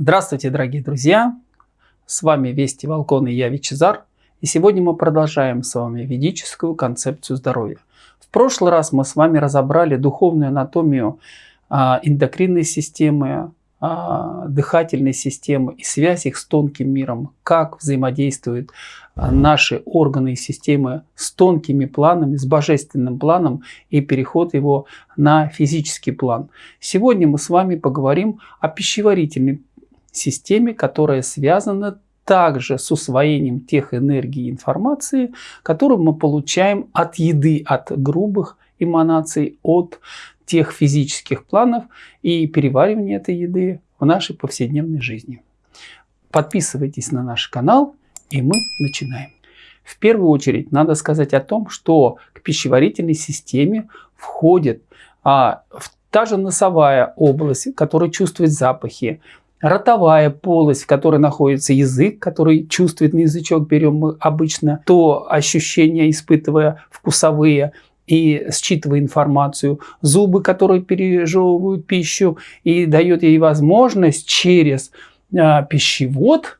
Здравствуйте, дорогие друзья! С вами Вести Волкон и я Вичезар. И сегодня мы продолжаем с вами ведическую концепцию здоровья. В прошлый раз мы с вами разобрали духовную анатомию а, эндокринной системы, а, дыхательной системы и связь их с тонким миром, как взаимодействуют а, наши органы и системы с тонкими планами, с божественным планом и переход его на физический план. Сегодня мы с вами поговорим о пищеварительной системе, которая связана также с усвоением тех энергий и информации, которую мы получаем от еды, от грубых эманаций, от тех физических планов и переваривания этой еды в нашей повседневной жизни. Подписывайтесь на наш канал, и мы начинаем. В первую очередь надо сказать о том, что к пищеварительной системе входит а, та же носовая область, которая чувствует запахи, ротовая полость, в которой находится язык, который чувствует на язычок, берем мы обычно то ощущения, испытывая вкусовые и считывая информацию, зубы, которые пережевывают пищу и дает ей возможность через а, пищевод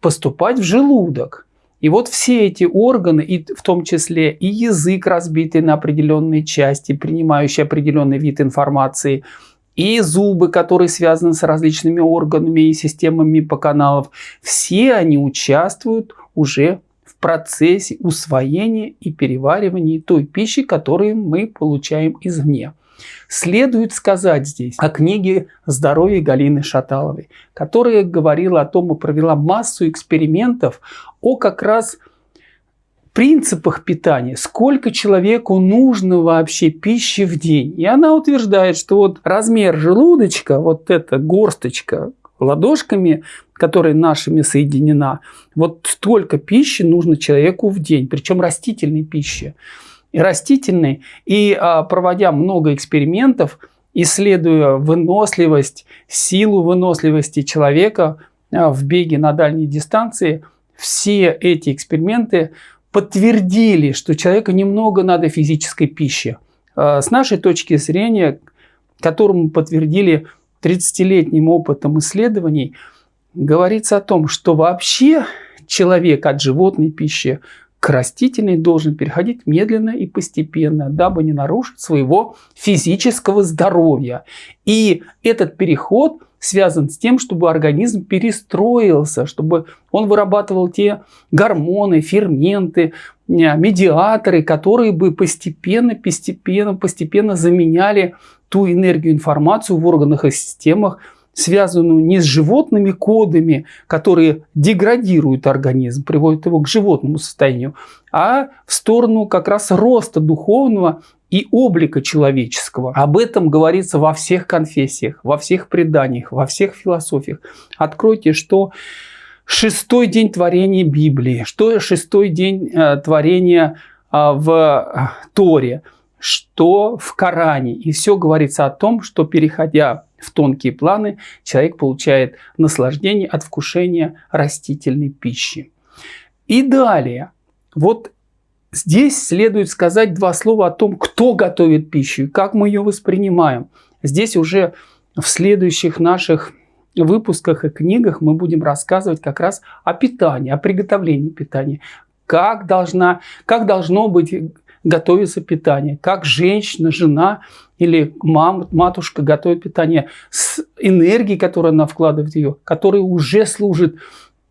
поступать в желудок. И вот все эти органы, и в том числе и язык, разбитый на определенные части, принимающий определенный вид информации – и зубы, которые связаны с различными органами и системами по каналов, все они участвуют уже в процессе усвоения и переваривания той пищи, которую мы получаем извне. Следует сказать здесь о книге «Здоровье» Галины Шаталовой, которая говорила о том и провела массу экспериментов о как раз принципах питания, сколько человеку нужно вообще пищи в день. И она утверждает, что вот размер желудочка, вот эта горсточка ладошками, которая нашими соединена, вот столько пищи нужно человеку в день, причем растительной пищи. И растительной, и а, проводя много экспериментов, исследуя выносливость, силу выносливости человека а, в беге на дальней дистанции, все эти эксперименты подтвердили, что человеку немного надо физической пищи. А, с нашей точки зрения, которую подтвердили 30-летним опытом исследований, говорится о том, что вообще человек от животной пищи к растительной должен переходить медленно и постепенно, дабы не нарушить своего физического здоровья. И этот переход – связан с тем, чтобы организм перестроился, чтобы он вырабатывал те гормоны, ферменты, э, медиаторы, которые бы постепенно, постепенно, постепенно заменяли ту энергию, информацию в органах и системах, связанную не с животными кодами, которые деградируют организм, приводят его к животному состоянию, а в сторону как раз роста духовного и облика человеческого. Об этом говорится во всех конфессиях, во всех преданиях, во всех философиях. Откройте, что шестой день творения Библии, что шестой день э, творения э, в э, Торе, что в Коране. И все говорится о том, что переходя в тонкие планы, человек получает наслаждение от вкушения растительной пищи. И далее, вот Здесь следует сказать два слова о том, кто готовит пищу и как мы ее воспринимаем. Здесь уже в следующих наших выпусках и книгах мы будем рассказывать как раз о питании, о приготовлении питания. Как, должна, как должно быть готовиться питание, как женщина, жена или мама, матушка готовит питание с энергией, которую она вкладывает в ее, которая уже служит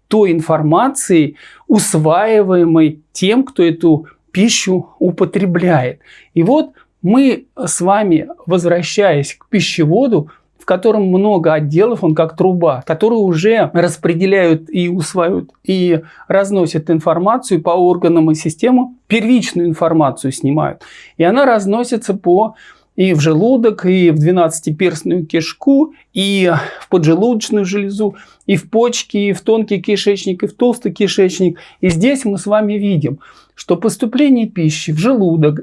той информацией, усваиваемой тем, кто эту пищу употребляет. И вот мы с вами, возвращаясь к пищеводу, в котором много отделов, он как труба, которые уже распределяют и усваивают, и разносят информацию по органам и системам, первичную информацию снимают. И она разносится по и в желудок, и в двенадцатиперстную кишку, и в поджелудочную железу, и в почки, и в тонкий кишечник, и в толстый кишечник. И здесь мы с вами видим, что поступление пищи в желудок,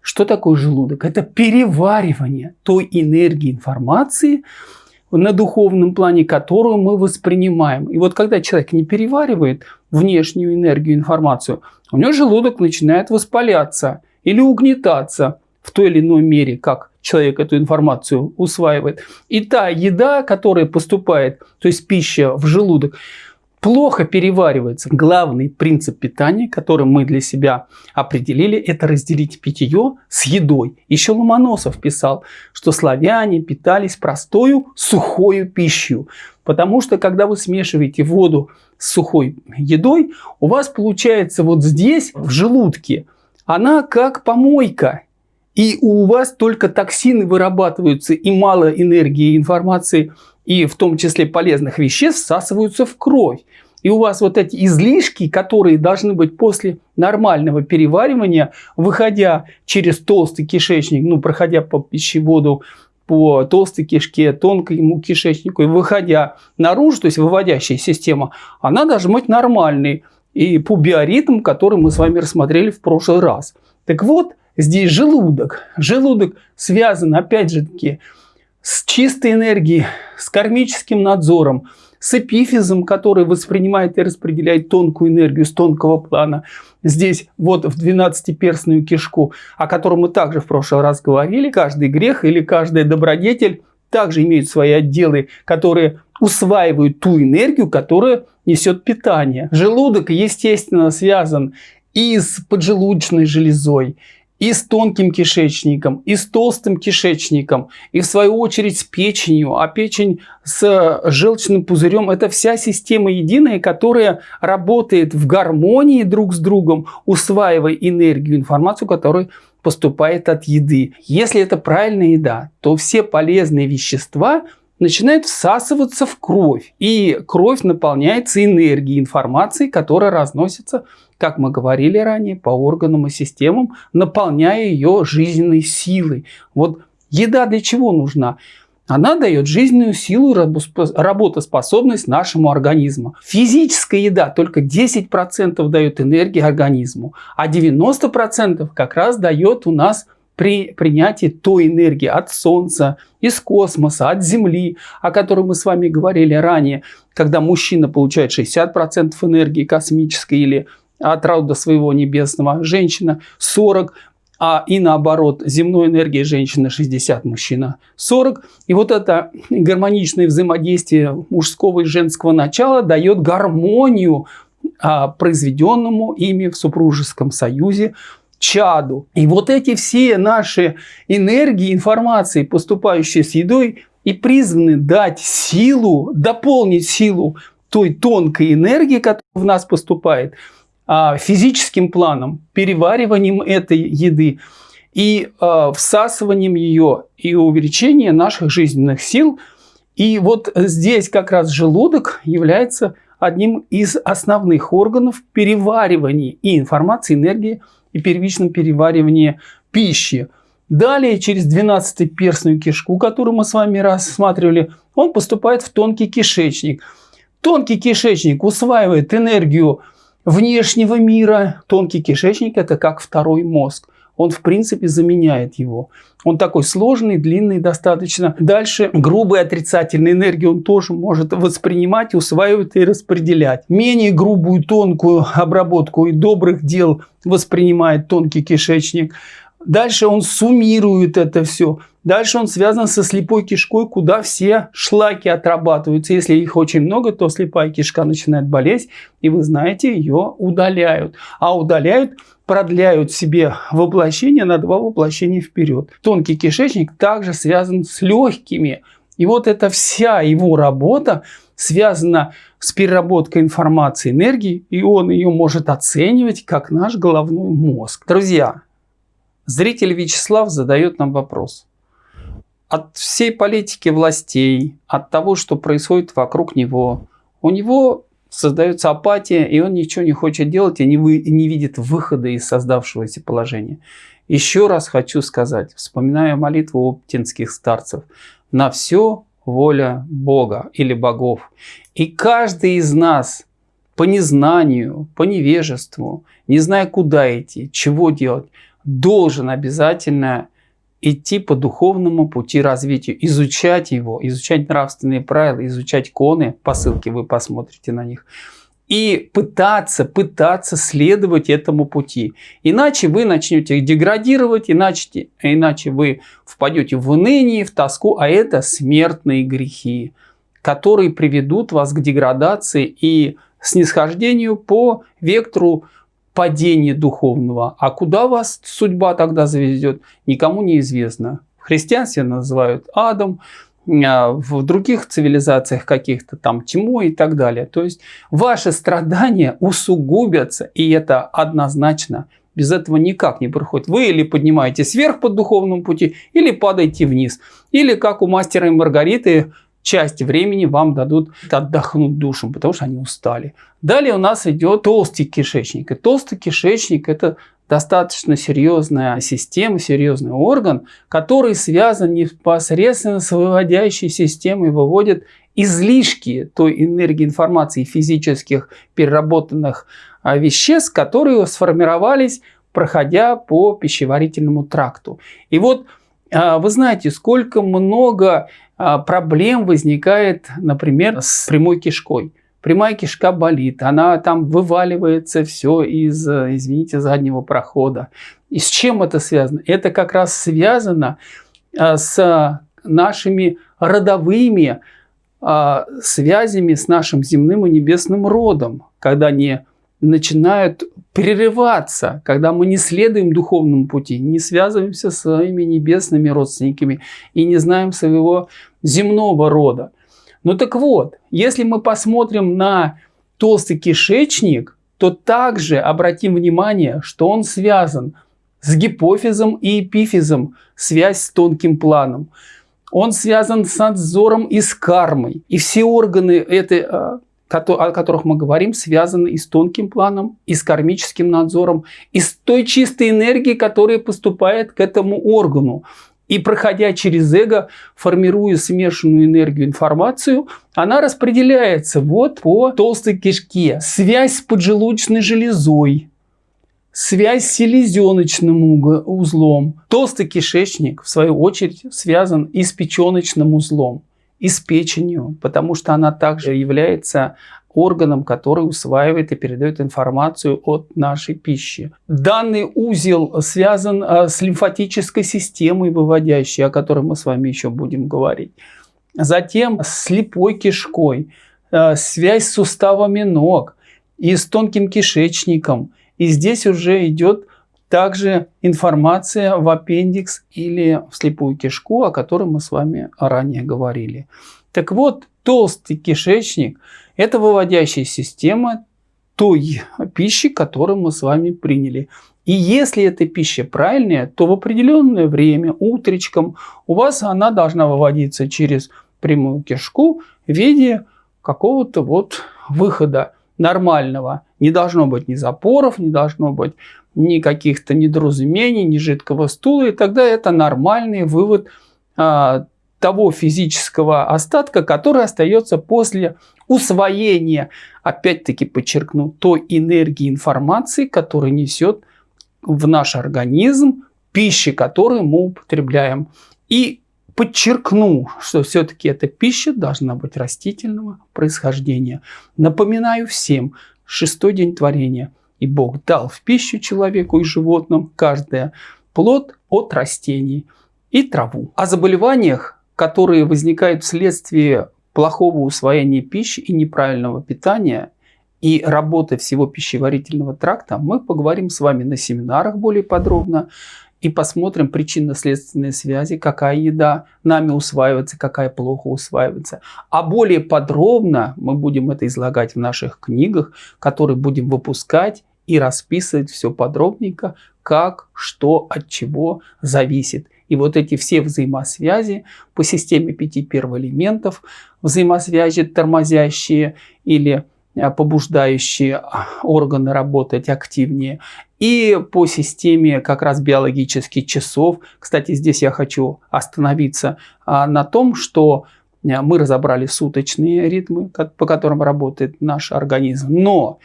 что такое желудок? Это переваривание той энергии информации, на духовном плане, которую мы воспринимаем. И вот когда человек не переваривает внешнюю энергию, информацию, у него желудок начинает воспаляться или угнетаться в той или иной мере, как человек эту информацию усваивает, и та еда, которая поступает, то есть пища в желудок, плохо переваривается. Главный принцип питания, который мы для себя определили, это разделить питье с едой. Еще Ломоносов писал, что славяне питались простою сухою пищей. Потому что, когда вы смешиваете воду с сухой едой, у вас получается вот здесь, в желудке, она как помойка. И у вас только токсины вырабатываются, и мало энергии информации – и в том числе полезных веществ всасываются в кровь. И у вас вот эти излишки, которые должны быть после нормального переваривания, выходя через толстый кишечник, ну, проходя по пищеводу, по толстой кишке, тонкому кишечнику и выходя наружу, то есть выводящая система, она должна быть нормальной. И по биоритму, который мы с вами рассмотрели в прошлый раз. Так вот, здесь желудок. Желудок связан, опять же таки, с чистой энергией, с кармическим надзором, с эпифизом, который воспринимает и распределяет тонкую энергию с тонкого плана. Здесь вот в 12-перстную кишку, о котором мы также в прошлый раз говорили, каждый грех или каждый добродетель также имеют свои отделы, которые усваивают ту энергию, которая несет питание. Желудок, естественно, связан и с поджелудочной железой, и с тонким кишечником, и с толстым кишечником, и в свою очередь с печенью, а печень с желчным пузырем – это вся система единая, которая работает в гармонии друг с другом, усваивая энергию, информацию, которая поступает от еды. Если это правильная еда, то все полезные вещества начинают всасываться в кровь, и кровь наполняется энергией, информацией, которая разносится как мы говорили ранее, по органам и системам, наполняя ее жизненной силой. Вот еда для чего нужна? Она дает жизненную силу работоспособность нашему организму. Физическая еда только 10% дает энергии организму, а 90% как раз дает у нас при принятии той энергии от Солнца, из космоса, от Земли, о которой мы с вами говорили ранее, когда мужчина получает 60% энергии космической или от рода своего небесного, женщина 40, а и наоборот, земной энергии женщина 60, мужчина 40. И вот это гармоничное взаимодействие мужского и женского начала дает гармонию а, произведенному ими в супружеском союзе чаду. И вот эти все наши энергии, информации, поступающие с едой, и призваны дать силу, дополнить силу той тонкой энергии, которая в нас поступает – а, физическим планом, перевариванием этой еды и а, всасыванием ее и увеличением наших жизненных сил. И вот здесь как раз желудок является одним из основных органов переваривания и информации, энергии и первичном переваривании пищи. Далее, через 12-перстную кишку, которую мы с вами рассматривали, он поступает в тонкий кишечник. Тонкий кишечник усваивает энергию внешнего мира. Тонкий кишечник – это как второй мозг. Он, в принципе, заменяет его. Он такой сложный, длинный достаточно. Дальше грубую отрицательную энергию он тоже может воспринимать, усваивать и распределять. Менее грубую, тонкую обработку и добрых дел воспринимает тонкий кишечник. Дальше он суммирует это все. Дальше он связан со слепой кишкой, куда все шлаки отрабатываются. Если их очень много, то слепая кишка начинает болеть, и вы знаете, ее удаляют. А удаляют, продляют себе воплощение на два воплощения вперед. Тонкий кишечник также связан с легкими. И вот эта вся его работа связана с переработкой информации, энергии, и он ее может оценивать как наш головной мозг. Друзья, Зритель Вячеслав задает нам вопрос. От всей политики властей, от того, что происходит вокруг него, у него создается апатия, и он ничего не хочет делать и не, вы, не видит выхода из создавшегося положения. Еще раз хочу сказать, вспоминая молитву оптинских старцев, на все воля Бога или богов. И каждый из нас по незнанию, по невежеству, не зная куда идти, чего делать, должен обязательно идти по духовному пути развития, изучать его, изучать нравственные правила, изучать коны, по ссылке вы посмотрите на них, и пытаться, пытаться следовать этому пути. Иначе вы начнете деградировать, иначе, иначе вы впадете в уныние, в тоску, а это смертные грехи, которые приведут вас к деградации и снисхождению по вектору падения духовного. А куда вас судьба тогда заведет, никому не известно. В христианстве называют адом, а, в других цивилизациях каких-то там тьмой и так далее. То есть ваши страдания усугубятся, и это однозначно. Без этого никак не проходит. Вы или поднимаетесь вверх по духовному пути, или падаете вниз. Или как у мастера и Маргариты, часть времени вам дадут отдохнуть душам, потому что они устали. Далее у нас идет толстый кишечник. И толстый кишечник – это достаточно серьезная система, серьезный орган, который связан непосредственно с выводящей системой, выводит излишки той энергии информации физических переработанных а, веществ, которые сформировались, проходя по пищеварительному тракту. И вот вы знаете, сколько много а, проблем возникает, например, с прямой кишкой прямая кишка болит, она там вываливается все из, извините, заднего прохода. И с чем это связано? Это как раз связано а, с нашими родовыми а, связями с нашим земным и небесным родом, когда они начинают прерываться, когда мы не следуем духовному пути, не связываемся с своими небесными родственниками и не знаем своего земного рода. Ну так вот, если мы посмотрим на толстый кишечник, то также обратим внимание, что он связан с гипофизом и эпифизом, связь с тонким планом. Он связан с надзором и с кармой. И все органы, этой, а, о которых мы говорим, связаны и с тонким планом, и с кармическим надзором, и с той чистой энергией, которая поступает к этому органу. И проходя через эго, формируя смешанную энергию информацию, она распределяется вот по толстой кишке. Связь с поджелудочной железой, связь с селезеночным узлом. Толстый кишечник, в свою очередь, связан и с печеночным узлом, и с печенью, потому что она также является органом, который усваивает и передает информацию от нашей пищи. Данный узел связан а, с лимфатической системой выводящей, о которой мы с вами еще будем говорить. Затем с слепой кишкой, а, связь с суставами ног и с тонким кишечником. И здесь уже идет также информация в аппендикс или в слепую кишку, о которой мы с вами ранее говорили. Так вот, толстый кишечник – это выводящая система той пищи, которую мы с вами приняли. И если эта пища правильная, то в определенное время, утречком, у вас она должна выводиться через прямую кишку в виде какого-то вот выхода нормального. Не должно быть ни запоров, не должно быть ни каких-то недоразумений, ни жидкого стула. И тогда это нормальный вывод а, того физического остатка, который остается после усвоения, опять-таки подчеркну, той энергии информации, которую несет в наш организм пищи, которую мы употребляем. И подчеркну, что все-таки эта пища должна быть растительного происхождения. Напоминаю всем, шестой день творения. И Бог дал в пищу человеку и животным каждое плод от растений и траву. О заболеваниях которые возникают вследствие плохого усвоения пищи и неправильного питания и работы всего пищеварительного тракта, мы поговорим с вами на семинарах более подробно и посмотрим причинно-следственные связи, какая еда нами усваивается, какая плохо усваивается. А более подробно мы будем это излагать в наших книгах, которые будем выпускать и расписывать все подробненько, как, что, от чего зависит. И вот эти все взаимосвязи по системе пяти первоэлементов, взаимосвязи тормозящие или а, побуждающие а, органы работать активнее. И по системе как раз биологических часов. Кстати, здесь я хочу остановиться а, на том, что мы разобрали суточные ритмы, по которым работает наш организм. Но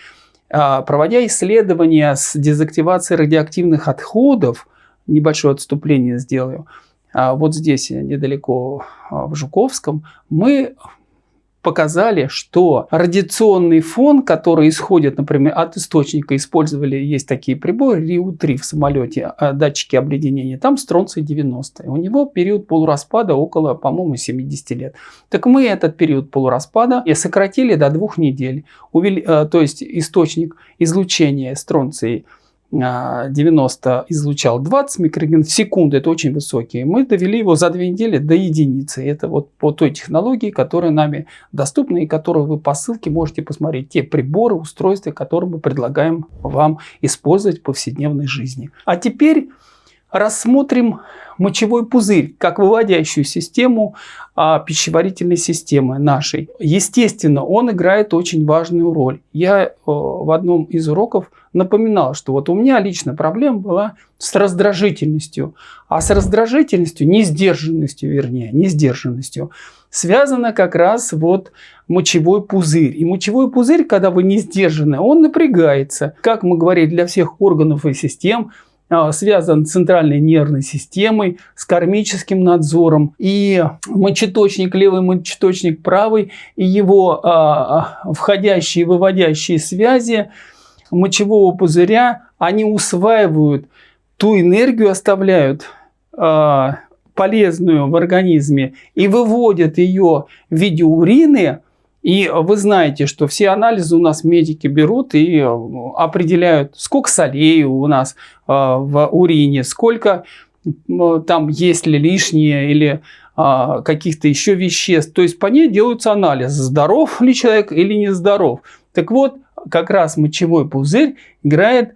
проводя исследования с дезактивацией радиоактивных отходов, небольшое отступление сделаю. А вот здесь, недалеко а, в Жуковском, мы показали, что радиационный фон, который исходит, например, от источника, использовали, есть такие приборы, РИУ-3 в самолете, а, датчики обледенения, там стронций 90. У него период полураспада около, по-моему, 70 лет. Так мы этот период полураспада и сократили до двух недель. Увели, э, то есть источник излучения стронций 90 а, излучал 20 микроген в секунду, это очень высокий. Мы довели его за две недели до единицы. Это вот по той технологии, которая нами доступна и которую вы по ссылке можете посмотреть. Те приборы, устройства, которые мы предлагаем вам использовать в повседневной жизни. А теперь рассмотрим мочевой пузырь как выводящую систему а, пищеварительной системы нашей. Естественно, он играет очень важную роль. Я а, в одном из уроков напоминал, что вот у меня лично проблема была с раздражительностью. А с раздражительностью, не сдержанностью, вернее, не сдержанностью, связано как раз вот мочевой пузырь. И мочевой пузырь, когда вы не сдержаны, он напрягается. Как мы говорили, для всех органов и систем – связан с центральной нервной системой, с кармическим надзором. И мочеточник, левый мочеточник правый, и его а, а, входящие и выводящие связи мочевого пузыря, они усваивают ту энергию, оставляют а, полезную в организме и выводят ее в виде урины, и вы знаете, что все анализы у нас медики берут и э, определяют, сколько солей у нас э, в урине, сколько там есть ли лишнее или каких-то еще веществ. То есть по ней делаются анализы, здоров ли человек или не здоров. Так вот, как раз мочевой пузырь играет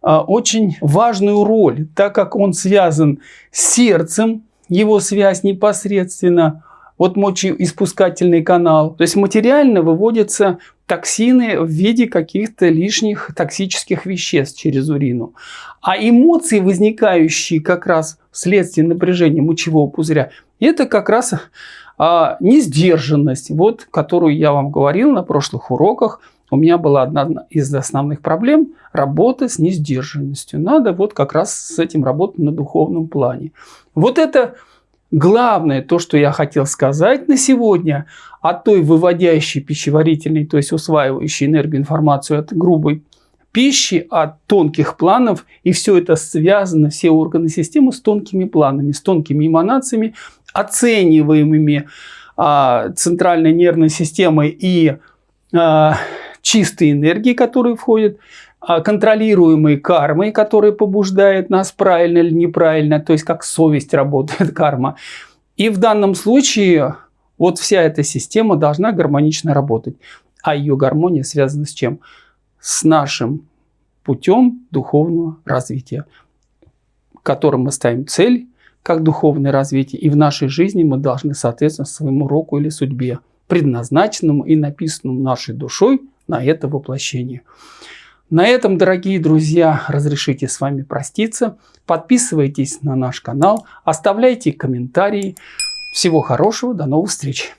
очень важную роль, так как он связан с сердцем, его связь непосредственно вот мочеиспускательный канал. То есть материально выводятся токсины в виде каких-то лишних токсических веществ через урину. А эмоции, возникающие как раз вследствие напряжения мочевого пузыря, это как раз а, несдержанность, вот, которую я вам говорил на прошлых уроках. У меня была одна из основных проблем – работа с несдержанностью. Надо вот как раз с этим работать на духовном плане. Вот это Главное, то, что я хотел сказать на сегодня, о той выводящей пищеварительной, то есть усваивающей энергию информацию от грубой пищи, от тонких планов, и все это связано, все органы системы с тонкими планами, с тонкими эманациями, оцениваемыми а, центральной нервной системой и а, чистой энергией, которые входят а, контролируемой кармой, которая побуждает нас правильно или неправильно, то есть как совесть работает карма. И в данном случае вот вся эта система должна гармонично работать. А ее гармония связана с чем? С нашим путем духовного развития, которым мы ставим цель как духовное развитие. И в нашей жизни мы должны, соответственно, своему року или судьбе, предназначенному и написанному нашей душой на это воплощение. На этом, дорогие друзья, разрешите с вами проститься. Подписывайтесь на наш канал, оставляйте комментарии. Всего хорошего, до новых встреч!